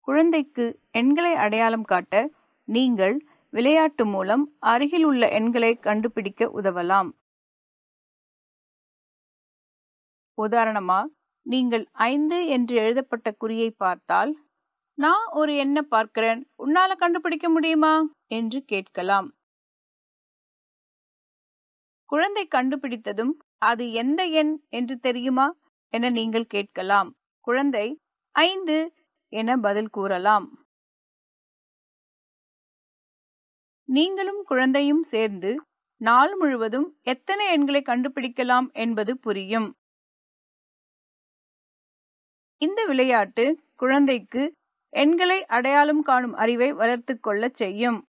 குழந்தைக்கு எண்களை அடையாளம் காட்ட நீங்கள் விளையாட்டு மூலம் அருகில் உள்ள எண்களை கண்டுபிடிக்க உதவலாம். உதாரணமா நீங்கள் ஐந்து என்று எழுதப்பட்ட குறியை பார்த்தால் நான் ஒரு எண்ணை பார்க்கிறேன் உன்னால கண்டுபிடிக்க முடியுமா? என்று கேட்கலாம். குழந்தை கண்டுபிடித்ததும் அது எந்த எண் என்று தெரியுமா? என நீங்கள் கேட்கலாம். குழந்தை ஐந்து என பதில் கூறலாம். நீங்களும் குழந்தையும் சேர்ந்து நாள் முழுவதும் எத்தனை எண்களை கண்டுபிடிக்கலாம் என்பது புரியும். இந்த விளையாட்டு குழந்தைக்கு எண்களை அடையாளம் காணும் அறிவை வளர்த்து கொள்ளச் செய்யும்.